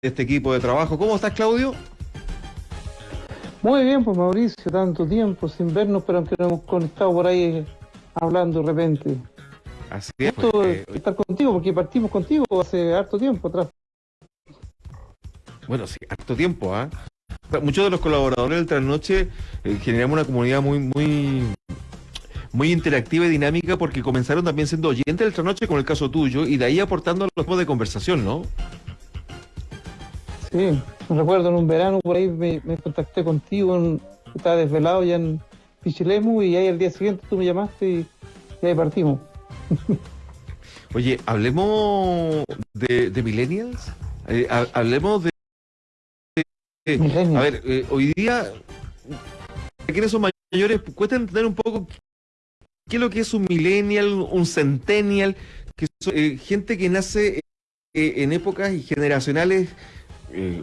este equipo de trabajo. ¿Cómo estás, Claudio? Muy bien, pues Mauricio, tanto tiempo sin vernos, pero aunque nos hemos conectado por ahí eh, hablando de repente. Así es. Pues, de estar contigo, porque partimos contigo hace harto tiempo atrás. Bueno, sí, harto tiempo, ¿ah? Muchos de los colaboradores del Trasnoche eh, generamos una comunidad muy, muy, muy interactiva y dinámica porque comenzaron también siendo oyentes del Trasnoche, como el caso tuyo, y de ahí aportando a los temas de conversación, ¿no? Sí, me recuerdo en un verano por ahí me, me contacté contigo, en- estaba desvelado ya en Pichilemu y ahí al día siguiente tú me llamaste y, y ahí partimos. Oye, hablemos de, de millennials. Eh, ha- hablemos de... de- Millennials. a ver, eh, hoy día, quienes son mayores, cuesta entender un poco qué es lo que es un millennial, un centennial, que son eh, gente que nace en épocas y generacionales eh,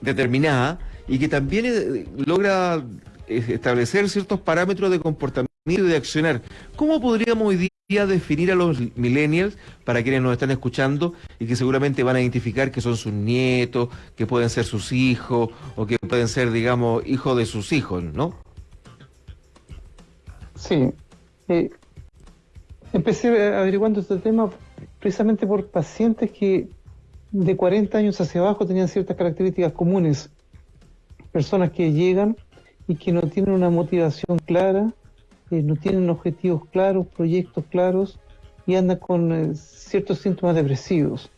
determinadas y que también eh, logra eh, establecer ciertos parámetros de comportamiento y de accionar. ¿Cómo podríamos hoy día definir a los millennials para quienes nos están escuchando y que seguramente van a identificar que son sus nietos, que pueden ser sus hijos o que pueden ser, digamos, hijos de sus hijos, ¿no? Sí. Empecé averiguando este tema precisamente por pacientes que de 40 años hacia abajo tenían ciertas características comunes. Personas que llegan y que no tienen una motivación clara, eh, no tienen objetivos claros, proyectos claros y andan con eh, ciertos síntomas depresivos.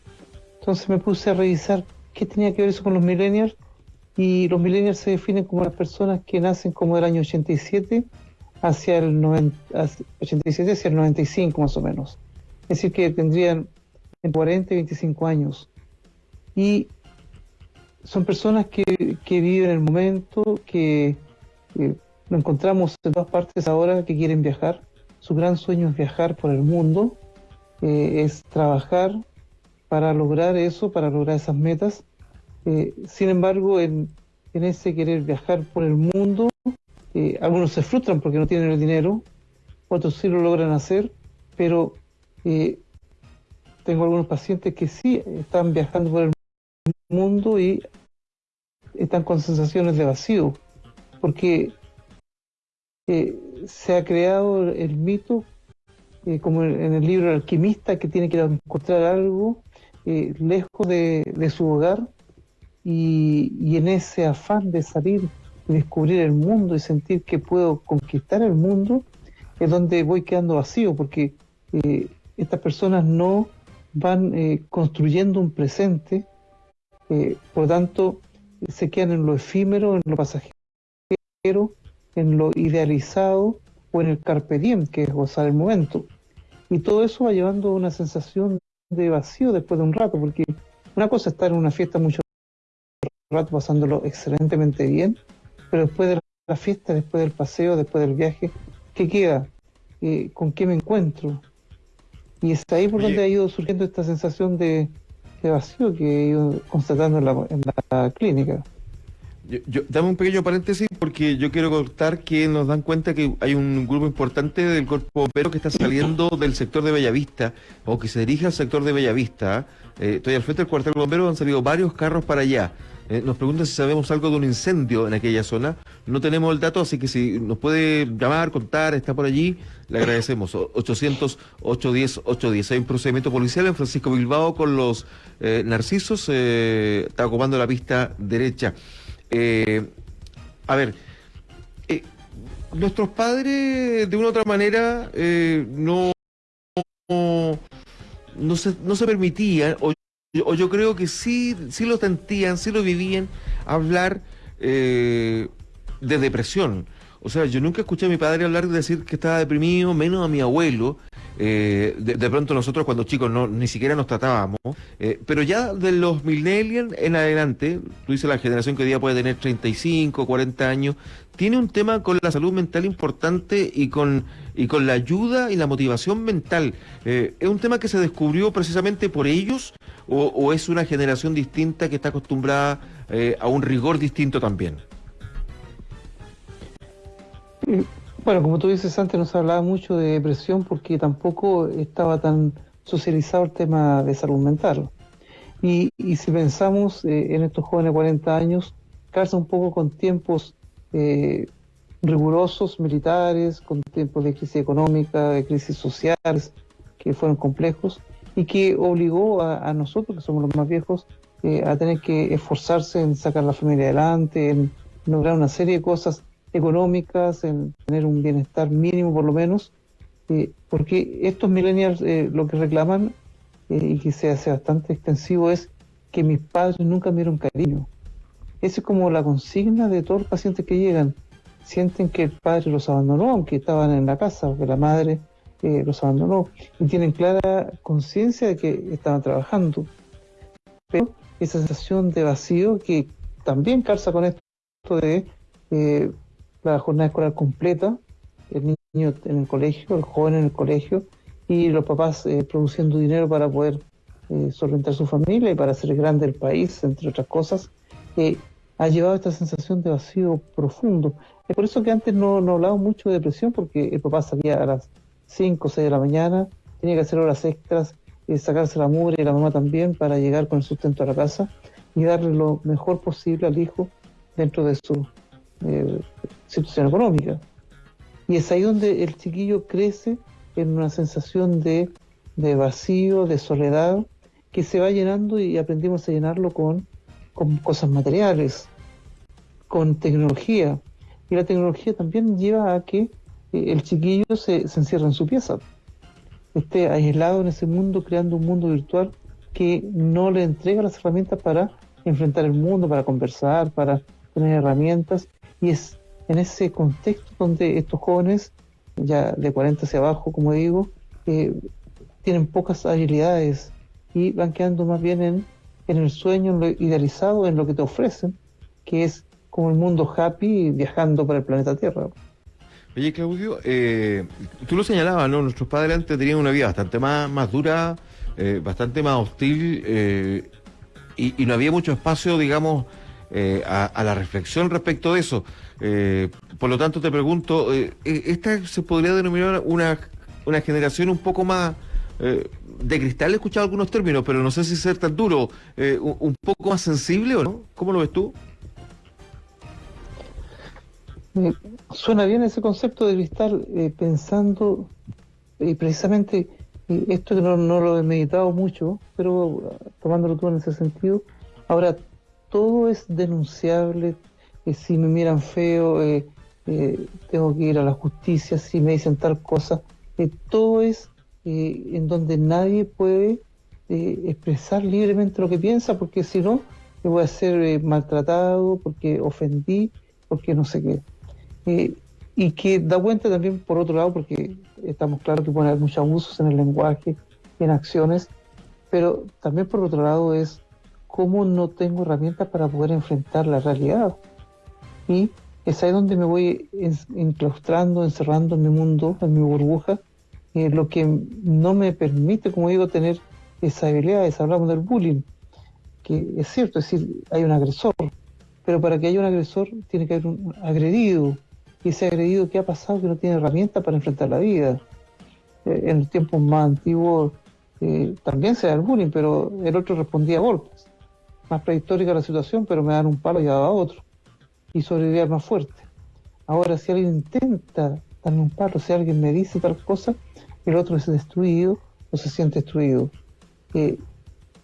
Entonces me puse a revisar qué tenía que ver eso con los millennials y los millennials se definen como las personas que nacen como del año 87 hacia el 90, hacia- 87 hacia el 95 más o menos. Es decir, que tendrían entre 40 y 25 años. Y son personas que, que viven el momento, que eh, lo encontramos en todas partes ahora, que quieren viajar. Su gran sueño es viajar por el mundo, eh, es trabajar para lograr eso, para lograr esas metas. Eh, sin embargo, en, en ese querer viajar por el mundo, eh, algunos se frustran porque no tienen el dinero, otros sí lo logran hacer, pero tengo algunos pacientes que sí están viajando por el mundo y están con sensaciones de vacío, porque eh, se ha creado el mito, eh, como en el libro alquimista, que tiene que encontrar algo eh, lejos de, su hogar y, y en ese afán de salir y descubrir el mundo y sentir que puedo conquistar el mundo, es donde voy quedando vacío, porque estas personas no van construyendo un presente, eh, por lo tanto se quedan en lo efímero, en lo pasajero, en lo idealizado o en el carpe diem, que es gozar el momento. Y todo eso va llevando a una sensación de vacío después de un rato, porque una cosa es estar en una fiesta mucho rato pasándolo excelentemente bien, pero después de la fiesta, después del paseo, después del viaje, ¿qué queda? Eh, ¿Con qué me encuentro? Y es ahí por Oye. donde ha ido surgiendo esta sensación de, de vacío que ido constatando en la, en la clínica. Yo, yo- dame un pequeño paréntesis porque yo quiero contar que nos dan cuenta que hay un grupo importante del cuerpo bombero que está saliendo del sector de Bellavista o que se dirige al sector de Bellavista. Eh, estoy al frente del cuartel bombero, han salido varios carros para allá. Eh, nos preguntan si sabemos algo de un incendio en aquella zona. No tenemos el dato, así que si nos puede llamar, contar, está por allí, le agradecemos. O- 800 810 810. Hay un procedimiento policial en Francisco Bilbao con los eh, narcisos. eh, está ocupando la pista derecha. A ver, nuestros padres de una u otra manera no, no, se, no se permitían, o yo creo que sí, sí lo sentían, sí lo vivían, hablar eh, de depresión. O sea, yo nunca escuché a mi padre hablar de decir que estaba deprimido, menos a mi abuelo. Eh, de, de pronto nosotros cuando chicos no, ni siquiera nos tratábamos. Eh, pero ya de los millennials en adelante, tú dices la generación que hoy día puede tener 35, 40 años, tiene un tema con la salud mental importante y con, y con la ayuda y la motivación mental. Eh, ¿Es un tema que se descubrió precisamente por ellos o, es una generación distinta que está acostumbrada eh, a un rigor distinto también? Eh, Bueno, como tú dices, antes no se hablaba mucho de depresión porque tampoco estaba tan socializado el tema de salud mental. Y, si pensamos en estos jóvenes de 40 años, calza un poco con tiempos rigurosos militares, con tiempos de crisis económica, de crisis sociales, que fueron complejos, y que obligó a, nosotros, que somos los más viejos, eh, a tener que esforzarse en sacar la familia adelante, en lograr una serie de cosas económicas, en tener un bienestar mínimo por lo menos, eh, porque estos millennials eh, lo que reclaman, y que se hace bastante extensivo, es que mis padres nunca me dieron cariño. Esa es como la consigna de todos los pacientes que llegan sienten que el padre los abandonó, aunque estaban en la casa, o que la madre eh, los abandonó, y tienen clara conciencia de que estaban trabajando. Pero esa sensación de vacío que también calza con esto de eh, la jornada escolar completa, el niño en el colegio, el joven en el colegio, y los papás eh, produciendo dinero para poder solventar su familia y para hacer grande el país, entre otras cosas, ha llevado esta sensación de vacío profundo. Es por eso que antes no, no hablaba mucho de depresión, porque el papá salía a las 5 o 6 de la mañana, tenía que hacer horas extras, y sacarse la mugre y la mamá también para llegar con el sustento a la casa y darle lo mejor posible al hijo dentro de su eh, situación económica. Y es ahí donde el chiquillo crece en una sensación de, de vacío, de soledad, que se va llenando y aprendimos a llenarlo con, con cosas materiales, con tecnología, y la tecnología también lleva a que eh, el chiquillo se, se encierra en su pieza, esté aislado en ese mundo, creando un mundo virtual que no le entrega las herramientas para enfrentar el mundo, para conversar, para tener herramientas. Y es en ese contexto donde estos jóvenes, ya de 40 hacia abajo, como digo, eh, tienen pocas habilidades y van quedando más bien en, en el sueño, lo idealizado, en lo que te ofrecen, que es como el mundo happy viajando por el planeta Tierra. Oye, Claudio, eh, tú lo señalabas, ¿no? Nuestros padres antes tenían una vida bastante más, más dura, eh, bastante más hostil, eh, y, no había mucho espacio, digamos, a, la reflexión respecto de eso. por lo tanto, te pregunto, ¿esta se podría denominar una, una generación un poco más de cristal? He escuchado algunos términos, pero no sé si ser tan duro, un, un poco más sensible o no. ¿Cómo lo ves tú? suena bien ese concepto de cristal, eh, pensando y precisamente esto que no, lo he meditado mucho, pero tomándolo tú en ese sentido, ahora todo es denunciable, eh, si me miran feo, eh, tengo que ir a la justicia, si me dicen tal cosa, todo es en donde nadie puede expresar libremente lo que piensa, porque si no, me voy a ser maltratado, porque ofendí, porque no sé qué. Eh, y que da cuenta también, por otro lado, porque estamos claros que puede haber muchos abusos en el lenguaje, en acciones, pero también por otro lado es cómo no tengo herramientas para poder enfrentar la realidad. Y es ahí donde me voy enclaustrando, encerrando en mi mundo, en mi burbuja, lo que no me permite, como digo, tener esa habilidad. Hablamos del bullying, que es cierto, es decir, hay un agresor, pero para que haya un agresor tiene que haber un agredido, y ese agredido que ha pasado que no tiene herramientas para enfrentar la vida. Eh, en los tiempos más antiguos eh, también se da el bullying, pero el otro respondía a golpes. Más prehistórica la situación, pero me dan un palo y daba otro. Y sobrevivía más fuerte. Ahora, si alguien intenta darme un palo, si alguien me dice tal cosa, el otro es destruido o se siente destruido. Eh,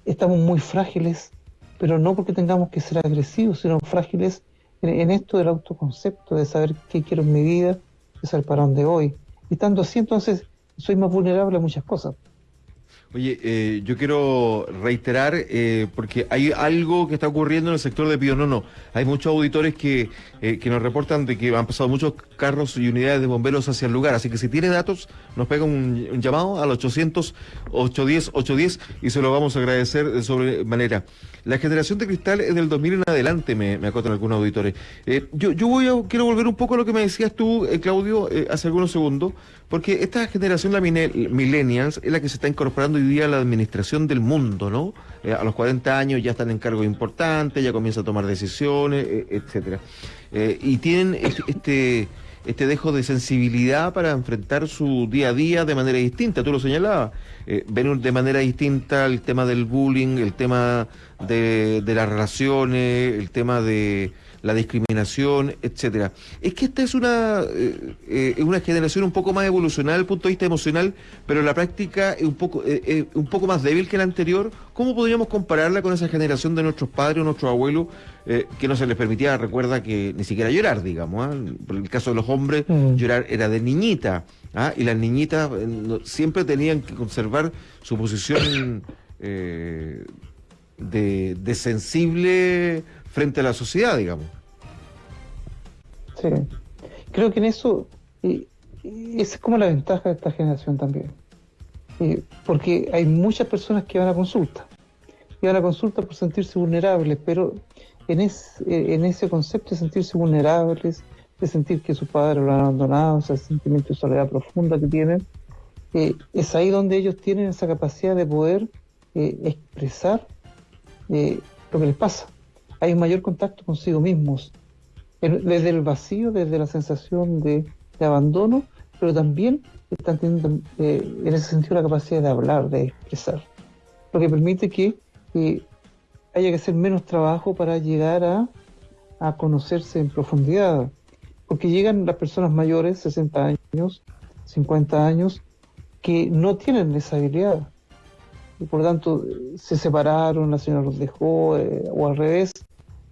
estamos muy frágiles, pero no porque tengamos que ser agresivos, sino frágiles en, esto del autoconcepto, de saber qué quiero en mi vida, de saber para dónde voy. Y estando así, entonces, soy más vulnerable a muchas cosas. Oye, eh, yo quiero reiterar, eh, porque hay algo que está ocurriendo en el sector de Pío no. Hay muchos auditores que, eh, que nos reportan de que han pasado muchos carros y unidades de bomberos hacia el lugar. Así que si tiene datos, nos pega un, llamado al 800-810-810 y se lo vamos a agradecer de sobremanera. La generación de cristal es del 2000 en adelante, me, me acotan algunos auditores. yo yo voy a, quiero volver un poco a lo que me decías tú, Claudio, hace algunos segundos, porque esta generación, la millennials, es la que se está incorporando día la administración del mundo, ¿no? Eh, a los 40 años ya están en cargos importantes, ya comienza a tomar decisiones, eh, etcétera. Eh, y tienen este, este dejo de sensibilidad para enfrentar su día a día de manera distinta, tú lo señalabas, eh, ven de manera distinta el tema del bullying, el tema de, de las relaciones, el tema de la discriminación, etcétera. Es que esta es una, eh, eh, una generación un poco más evolucionada desde el punto de vista emocional, pero en la práctica es un poco, eh, un poco más débil que la anterior. ¿Cómo podríamos compararla con esa generación de nuestros padres o nuestros abuelos que no se les permitía, recuerda que ni siquiera llorar, digamos? ¿ah? Por el caso de los hombres, mm. llorar era de niñita, ¿ah? y las niñitas siempre tenían que conservar su posición de, de sensible frente a la sociedad, digamos. Sí, creo que en eso, y, es como la ventaja de esta generación también, porque hay muchas personas que van a consulta, y van a consulta por sentirse vulnerables, pero en, en ese concepto de sentirse vulnerables, de sentir que su padre lo han abandonado, ese sentimiento de soledad profunda que tienen, eh, es ahí donde ellos tienen esa capacidad de poder eh, expresar eh, lo que les pasa hay un mayor contacto consigo mismos, desde el vacío, desde la sensación de, abandono, pero también están teniendo eh, en ese sentido la capacidad de hablar, de expresar, lo que permite que haya que hacer menos trabajo para llegar a, a conocerse en profundidad, porque llegan las personas mayores, 60 años, 50 años, que no tienen esa habilidad. Y por lo tanto se separaron, la señora los dejó, eh, o al revés,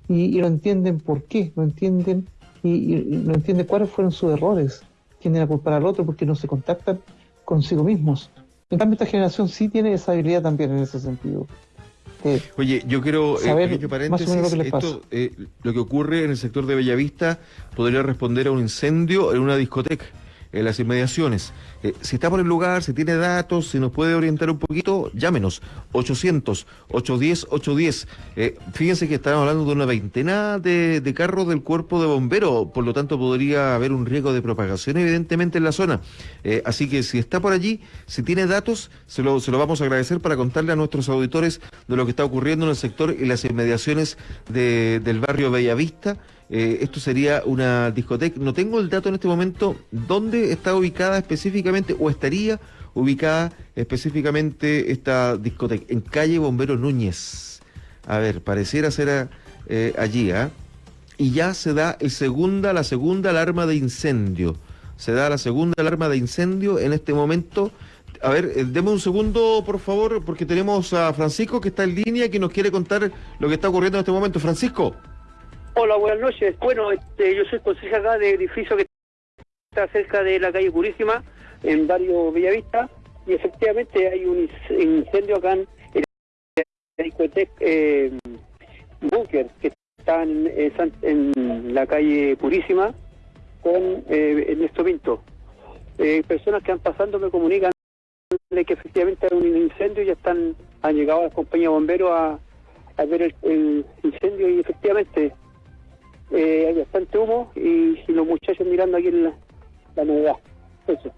y, no entienden por qué, no entienden y, no entienden cuáles fueron sus errores, tienen a culpar al otro porque no se contactan consigo mismos. En cambio, esta generación sí tiene esa habilidad también en ese sentido. Oye, yo quiero, eh, saber paréntesis, lo que esto, eh, lo que ocurre en el sector de Bellavista podría responder a un incendio en una discoteca en las inmediaciones. Eh, si está por el lugar, si tiene datos, si nos puede orientar un poquito, llámenos. 800-810-810. Eh, fíjense que estamos hablando de una veintena de, carros del cuerpo de bomberos, por lo tanto podría haber un riesgo de propagación evidentemente en la zona. Eh, así que si está por allí, si tiene datos, se lo, se lo vamos a agradecer para contarle a nuestros auditores de lo que está ocurriendo en el sector y las inmediaciones del barrio Bellavista. Eh, esto sería una discoteca. No tengo el dato en este momento dónde está ubicada específicamente o estaría ubicada específicamente esta discoteca. En calle Bombero Núñez. A ver, pareciera ser eh, allí, ¿ah? Y ya se da el segunda, la segunda alarma de incendio. Se da la segunda alarma de incendio en este momento. A ver, eh, deme un segundo, por favor, porque tenemos a Francisco que está en línea que nos quiere contar lo que está ocurriendo en este momento. Francisco. Hola, buenas noches. Bueno, este, yo soy consejero acá de edificio que está cerca de la calle Purísima, en barrio Bellavista, y efectivamente hay un incendio acá en el discoteca eh, Bunker, que está en, la calle Purísima, con eh, Ernesto Pinto. Eh, personas que han pasando me comunican de que efectivamente hay un incendio y ya están han llegado las compañías bomberos a, a ver el incendio y efectivamente eh, hay bastante humo y, los muchachos mirando aquí en la, la novedad. Eso.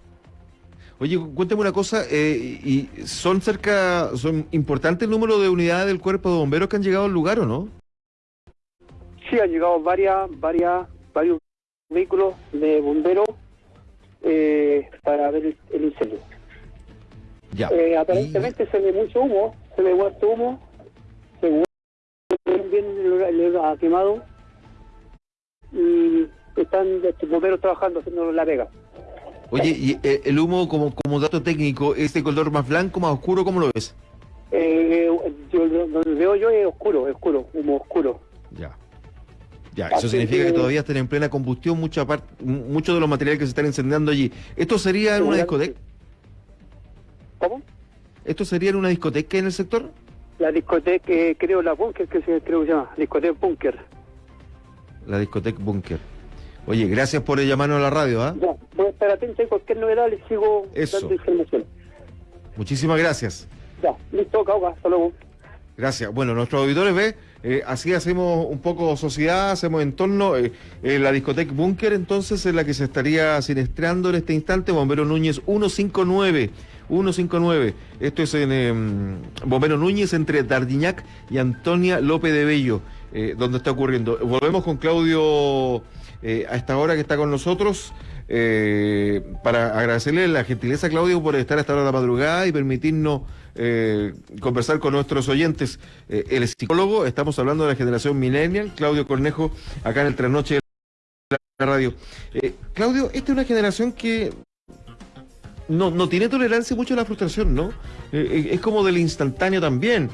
Oye, cuéntame una cosa, eh, y ¿son cerca, son importante el número de unidades del cuerpo de bomberos que han llegado al lugar o no? Sí, han llegado varias, varias, varios vehículos de bomberos eh, para ver el, incendio. Ya. Eh, aparentemente se ve mucho humo, se ve mucho humo, según bien le ha quemado y están los bomberos trabajando haciendo la vega. Oye, ¿y eh, el humo como, como dato técnico, este color más blanco, más oscuro, cómo lo ves? Eh, yo, lo veo yo es oscuro, es oscuro, humo oscuro. Ya. Ya, eso significa que, todavía están en plena combustión mucha parte, muchos de los materiales que se están incendiando allí. ¿Esto sería en una discoteca? ¿Cómo? ¿Esto sería en una discoteca en el sector? La discoteca, eh, creo, la Bunker, que se, creo que se llama, discoteca Bunker la discoteca Bunker. Oye, gracias por llamarnos a la radio, ¿ah? Ya, voy a estar atento a cualquier novedad, les sigo dando información. Muchísimas gracias. Ya, listo, cauca, hasta luego. Gracias. Bueno, nuestros auditores ve, Eh, así hacemos un poco sociedad, hacemos entorno. Eh, eh, la discoteca Bunker, entonces, es la que se estaría sinestreando en este instante. Bombero Núñez 159. 159. Esto es en em, Bombero Núñez entre Dardiñac y Antonia López de Bello, donde está ocurriendo. Volvemos con Claudio a esta hora que está con nosotros. para agradecerle la gentileza, Claudio, por estar hasta esta hora de la madrugada y permitirnos eh, conversar con nuestros oyentes. Eh, el psicólogo, estamos hablando de la generación millennial, Claudio Cornejo, acá en el trasnoche de la radio. Eh, Claudio, esta es una generación que no, no tiene tolerancia mucho a la frustración, ¿no? es como del instantáneo también.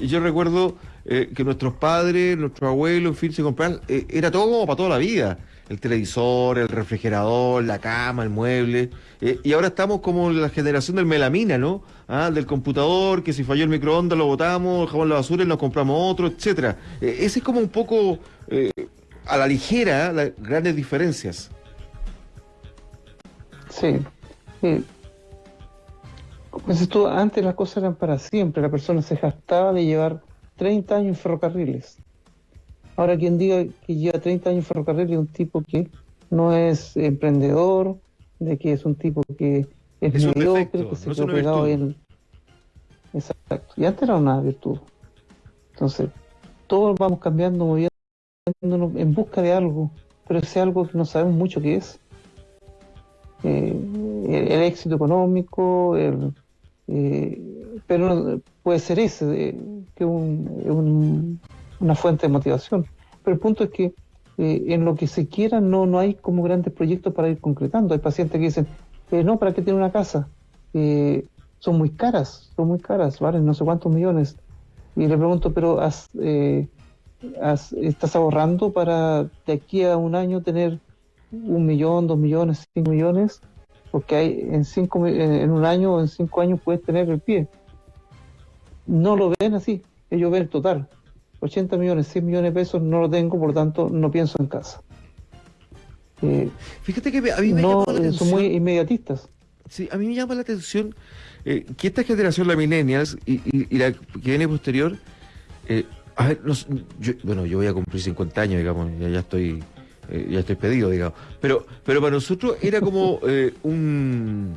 yo recuerdo que nuestros padres, nuestros abuelos, en fin, se compraban, era todo como para toda la vida el televisor, el refrigerador, la cama, el mueble. Eh, y ahora estamos como la generación del melamina, ¿no? Ah, del computador, que si falló el microondas lo botamos, dejamos la basura y nos compramos otro, etcétera. Eh, ese es como un poco eh, a la ligera las grandes diferencias. Sí. Como dices tú, antes las cosas eran para siempre. La persona se gastaba de llevar 30 años en ferrocarriles. Ahora, quien diga que lleva 30 años en ferrocarril es un tipo que no es emprendedor, de que es un tipo que es, mediocre, que se quedó pegado en. Exacto. Y antes era una virtud. Entonces, todos vamos cambiando, moviéndonos en busca de algo, pero ese algo que no sabemos mucho qué es. Eh, el, éxito económico, el, eh, pero puede ser ese, que un, una fuente de motivación. Pero el punto es que eh, en lo que se quiera no, no hay como grandes proyectos para ir concretando. Hay pacientes que dicen, eh, no, ¿para qué tiene una casa? Son muy caras, son muy caras, valen no sé cuántos millones. Y le pregunto, pero has, ¿estás ahorrando para de aquí a un año tener un millón, dos millones, cinco millones? Porque hay en, cinco, en un año o en cinco años puedes tener el pie. No lo ven así, ellos ven el total. 80 millones, 100 millones de pesos no lo tengo, por lo tanto no pienso en casa. Eh, Fíjate que a mí me no, llama la son muy inmediatistas. Sí, a mí me llama la atención eh, que esta generación, la millennials y, la que viene posterior, eh, a ver, bueno, yo voy a cumplir 50 años, digamos, ya, estoy ya estoy pedido, digamos, pero pero para nosotros era como un,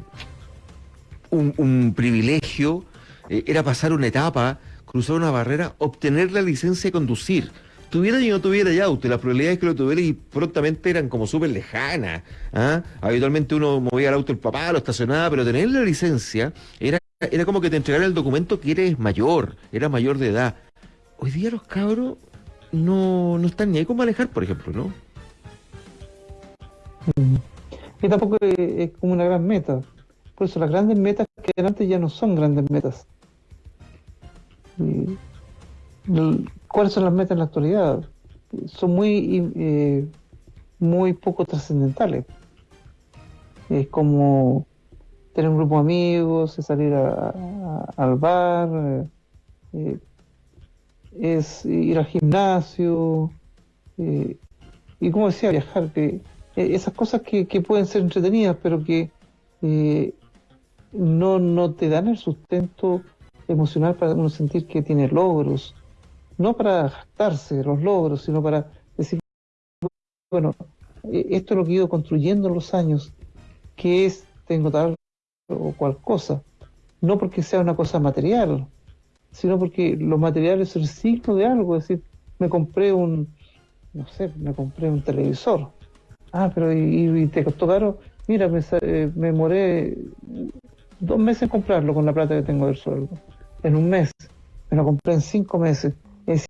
un, un privilegio, era pasar una etapa cruzar una barrera, obtener la licencia de conducir. Tuviera y no tuviera ya auto, las probabilidades que lo tuviera y prontamente eran como súper lejanas. ¿ah? Habitualmente uno movía el auto el papá, lo estacionaba, pero tener la licencia era, era como que te entregara el documento que eres mayor, era mayor de edad. Hoy día los cabros no, no están ni ahí con manejar, por ejemplo, ¿no? Y tampoco es como una gran meta. Por eso las grandes metas que antes ya no son grandes metas. ¿Cuáles son las metas en la actualidad? Son muy, eh, muy poco trascendentales. Es como tener un grupo de amigos, salir al bar, eh, es ir al gimnasio, eh, y como decía, viajar, que esas cosas que, pueden ser entretenidas, pero que no, no te dan el sustento emocional para uno sentir que tiene logros, no para jactarse de los logros, sino para decir, bueno, e-, esto es lo que he ido construyendo en los años, que es, tengo tal o cual cosa, no porque sea una cosa material, sino porque lo material es el signo de algo, es decir, me compré un, no sé, me compré un televisor, ah, pero y, te costó caro, mira, me, eh, me moré dos meses en comprarlo con la plata que tengo del sueldo en un mes, me lo compré en cinco meses. Es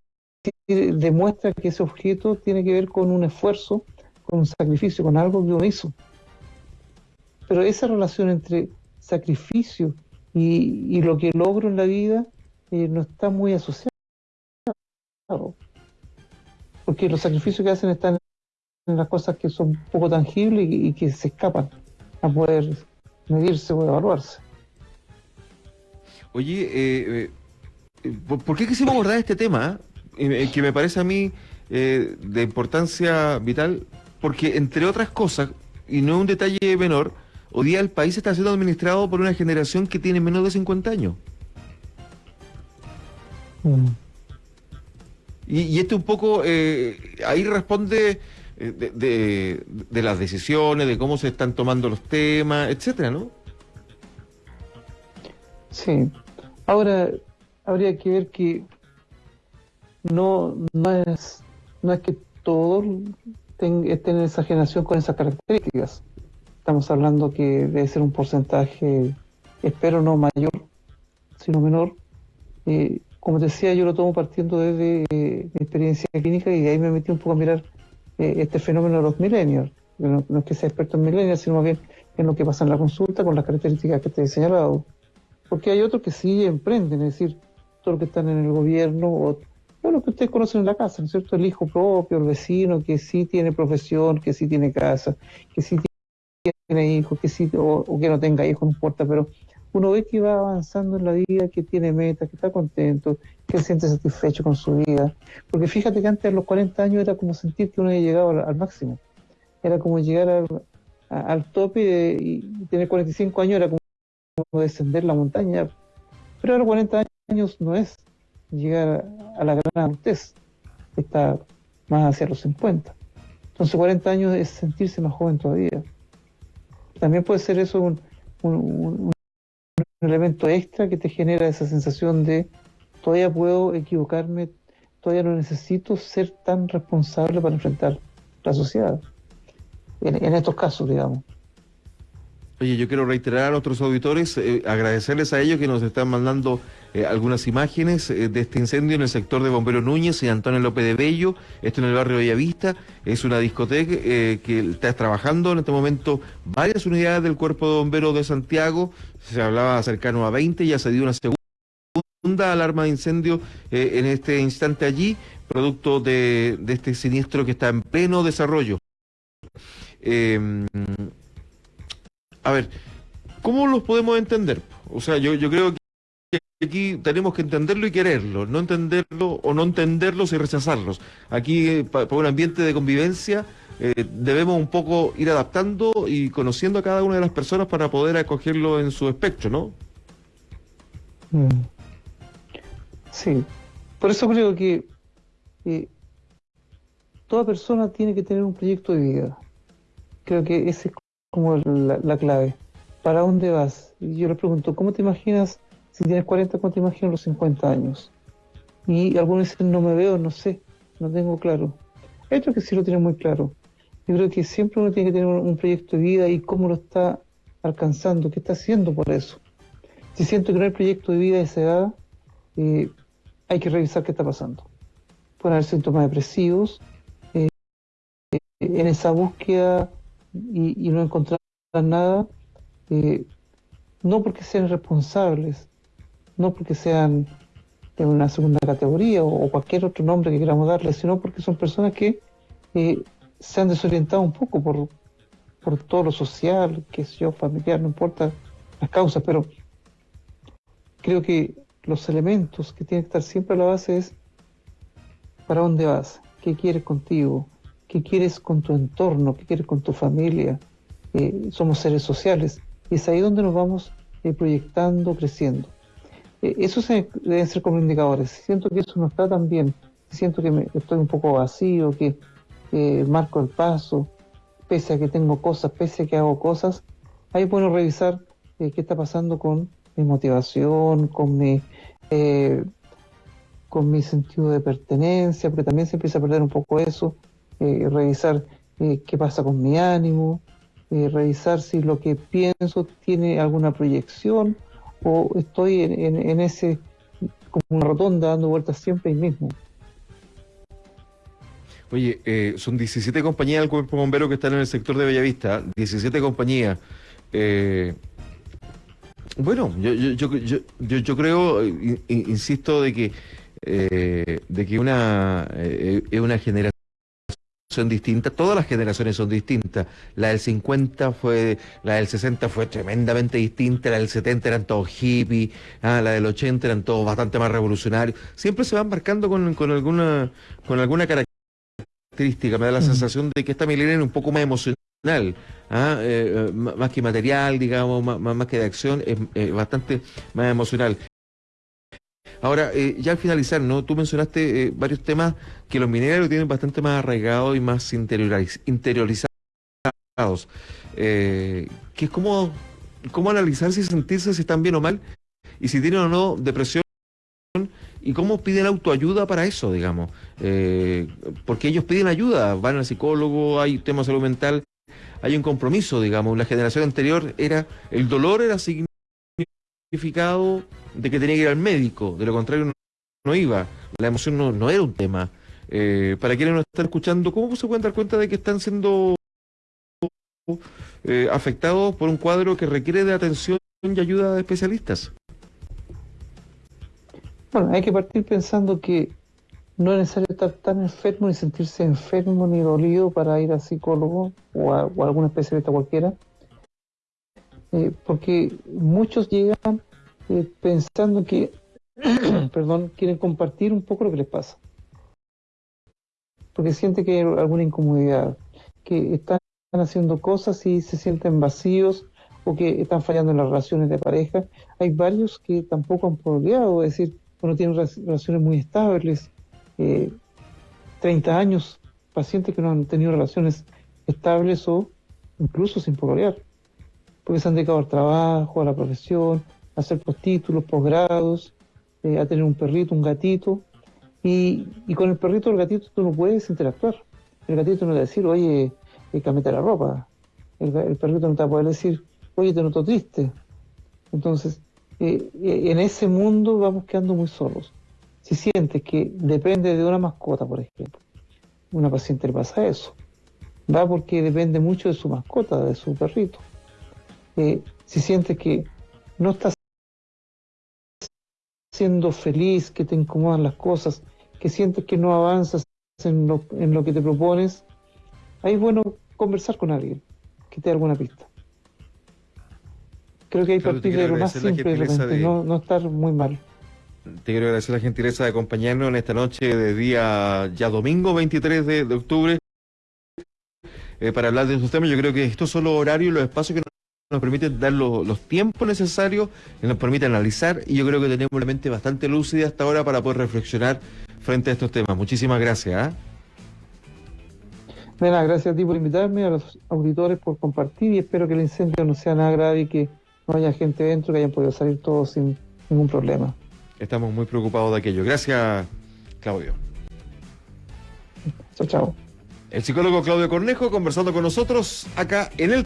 decir, demuestra que ese objeto tiene que ver con un esfuerzo, con un sacrificio, con algo que uno hizo. Pero esa relación entre sacrificio y, lo que logro en la vida eh, no está muy asociada. Porque los sacrificios que hacen están las cosas que son poco tangibles y que se escapan a poder medirse o evaluarse. Oye, eh, eh, ¿por qué quisimos abordar este tema? Eh, que me parece a mí de importancia vital, porque entre otras cosas, y no es un detalle menor, hoy día el país está siendo administrado por una generación que tiene menos de 50 años. Mm. Y, y este un poco, eh, ahí responde eh, de, de, de las decisiones, de cómo se están tomando los temas, etcétera, ¿no? Sí. Ahora, habría que ver que no, no, es, no es que todos estén en esa generación con esas características. Estamos hablando que debe ser un porcentaje, espero no mayor, sino menor. Eh, como decía, yo lo tomo partiendo desde eh, mi experiencia clínica y de ahí me metí un poco a mirar eh, este fenómeno de los millennials. No, es que sea experto en millennials, sino más bien en lo que pasa en la consulta con las características que te he señalado. Porque hay otros que sí emprenden, es decir, todos los que están en el gobierno o o lo que ustedes conocen en la casa, ¿no es cierto? El hijo propio, el vecino que sí tiene profesión, que sí tiene casa, que sí tiene hijos, que sí, o que no tenga hijos, no importa, pero uno ve que va avanzando en la vida, que tiene metas, que está contento, que siente satisfecho con su vida. Porque fíjate que antes a los 40 años era como sentir que uno había llegado al, máximo. Era como llegar al, a- al tope de- y tener 45 años era como descender la montaña. Pero ahora 40 años no es llegar a la gran adultez, está más hacia los 50. Entonces 40 años es sentirse más joven todavía. También puede ser eso un- un elemento extra que te genera esa sensación de todavía puedo equivocarme, todavía no necesito ser tan responsable para enfrentar la sociedad. En, estos casos, digamos. Oye, yo quiero reiterar a nuestros auditores, eh, agradecerles a ellos que nos están mandando eh, algunas imágenes eh, de este incendio en el sector de Bombero Núñez y Antonio López de Bello, esto en el barrio Bellavista, es una discoteca eh, que está trabajando en este momento varias unidades del Cuerpo de Bomberos de Santiago, se hablaba cercano a 20, ya se dio una segunda alarma de incendio en este instante allí, producto de, de este siniestro que está en pleno desarrollo. Eh, a ver, ¿cómo los podemos entender? O sea, yo creo que aquí tenemos que entenderlo y quererlo, no entenderlo o no entenderlos y rechazarlos. Aquí, eh, pa- para un ambiente de convivencia, eh, debemos un poco ir adaptando y conociendo a cada una de las personas para poder acogerlo en su espectro, ¿no? Mm. Sí, por eso creo que eh, toda persona tiene que tener un proyecto de vida. Creo que esa es como la, la clave. ¿Para dónde vas? Y yo le pregunto, ¿cómo te imaginas si tienes 40, cómo te imaginas los 50 años? Y algunos dicen, no me veo, no sé, no tengo claro. Otros que sí lo tienen muy claro. Yo creo que siempre uno tiene que tener un, proyecto de vida y cómo lo está alcanzando, qué está haciendo por eso. Si siento que no hay proyecto de vida a esa edad, eh, hay que revisar qué está pasando. Pueden haber síntomas depresivos, eh, en esa búsqueda y, y no encontrar nada, eh, no porque sean responsables, no porque sean de una segunda categoría o, cualquier otro nombre que queramos darle, sino porque son personas que eh, se han desorientado un poco por, por todo lo social, que sé yo, familiar, no importa las causas, pero creo que los elementos que tienen que estar siempre a la base es para dónde vas, qué quieres contigo, qué quieres con tu entorno, qué quieres con tu familia. Eh, somos seres sociales y es ahí donde nos vamos eh, proyectando, creciendo. Eh, esos deben ser como indicadores. Si siento que eso no está tan bien, si siento que me- estoy un poco vacío, que eh, marco el paso, pese a que tengo cosas, pese a que hago cosas, ahí bueno revisar eh, qué está pasando con mi motivación, con mi, eh, con mi sentido de pertenencia, porque también se empieza a perder un poco eso, eh, revisar qué pasa con mi ánimo, revisar si lo que pienso tiene alguna proyección o estoy en, en- en ese, como una rotonda dando vueltas siempre ahí mismo. Oye, eh, son 17 compañías del Cuerpo Bombero que están en el sector de Bellavista, 17 compañías. Eh, bueno, yo, yo, yo, yo, creo, eh, in- in- insisto, de que, eh, de que una, eh, es una generación distinta, todas las generaciones son distintas. La del 50 fue, la del 60 fue tremendamente distinta, la del 70 eran todos hippies, ah, la del 80 eran todos bastante más revolucionarios. Siempre se van marcando con, con alguna, con alguna característica me da la Mm. sensación de que esta milenio es un poco más emocional, ¿ah? Eh, eh, más que material, digamos, más, más- más que de acción, es eh, bastante más emocional. Ahora, eh, ya al finalizar, ¿no? Tú mencionaste eh, varios temas que los mineros tienen bastante más arraigados y más interioriz- interiorizados. Eh, es como, cómo analizarse y sentirse si están bien o mal y si tienen o no depresión y cómo piden autoayuda para eso, digamos. Eh, porque ellos piden ayuda, van al psicólogo, hay temas de salud mental, hay un compromiso, digamos. La generación anterior era, el dolor era significado de que tenía que ir al médico, de lo contrario no, no iba, la emoción no, no era un tema. Eh, para quienes nos están escuchando, ¿cómo se pueden dar cuenta de que están siendo eh, afectados por un cuadro que requiere de atención y ayuda de especialistas? Bueno, hay que partir pensando que no es necesario estar tan enfermo ni sentirse enfermo ni dolido para ir al psicólogo o a, o a algún especialista cualquiera, eh, porque muchos llegan eh, pensando que, perdón, quieren compartir un poco lo que les pasa, porque sienten que hay alguna incomodidad, que están haciendo cosas y se sienten vacíos o que están fallando en las relaciones de pareja. Hay varios que tampoco han pololeado, es decir, bueno, tienen re- relaciones muy estables, eh, 30 años, pacientes que no han tenido relaciones estables o incluso sin pololear, porque se han dedicado al trabajo, a la profesión, a hacer postítulos, posgrados, eh, a tener un perrito, un gatito, y, y con el perrito o el gatito tú no puedes interactuar. El gatito no te va a decir, oye, eh, cámbiate la ropa. El perrito no te va a poder decir, oye, te noto triste. Entonces, eh, eh, en ese mundo vamos quedando muy solos. Si sientes que depende de una mascota, por ejemplo, una paciente le pasa eso, va porque depende mucho de su mascota, de su perrito. Eh, si sientes que no estás siendo feliz, que te incomodan las cosas, que sientes que no avanzas en lo, en lo que te propones, ahí es bueno conversar con alguien que te dé alguna pista. Creo que hay te partir de lo más simple de no, no estar muy mal. Te quiero agradecer la gentileza de acompañarnos en esta noche de día ya domingo 23 de, de octubre eh, para hablar de estos temas. Yo creo que estos son los horarios y los espacios que nos, permiten dar los, los tiempos necesarios, que nos permiten analizar y yo creo que tenemos la mente bastante lúcida hasta ahora para poder reflexionar frente a estos temas. Muchísimas gracias. nada, gracias a ti por invitarme, a los auditores por compartir y espero que el incendio no sea nada grave y que no haya gente dentro, que hayan podido salir todos sin ningún problema. Estamos muy preocupados de aquello. Gracias, Claudio. Chao, chao. El psicólogo Claudio Cornejo conversando con nosotros acá en el